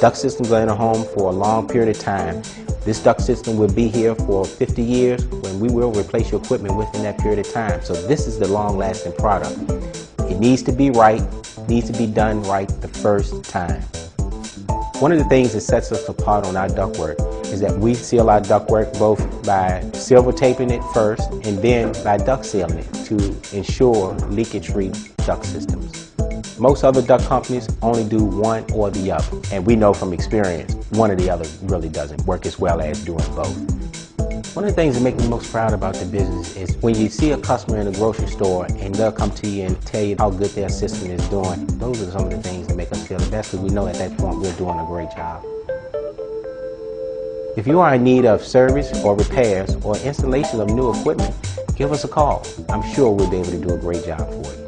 Duct systems are in a home for a long period of time. This duct system will be here for 50 years when we will replace your equipment within that period of time. So this is the long-lasting product. It needs to be right, needs to be done right the first time. One of the things that sets us apart on our ductwork is that we seal our ductwork both by silver taping it first and then by duct sealing it to ensure leakage-free duct systems. Most other duct companies only do one or the other, and we know from experience one or the other really doesn't work as well as doing both. One of the things that make me most proud about the business is when you see a customer in a grocery store and they'll come to you and tell you how good their system is doing. Those are some of the things that make us feel the best because we know at that point we're doing a great job. If you are in need of service or repairs or installation of new equipment, give us a call. I'm sure we'll be able to do a great job for you.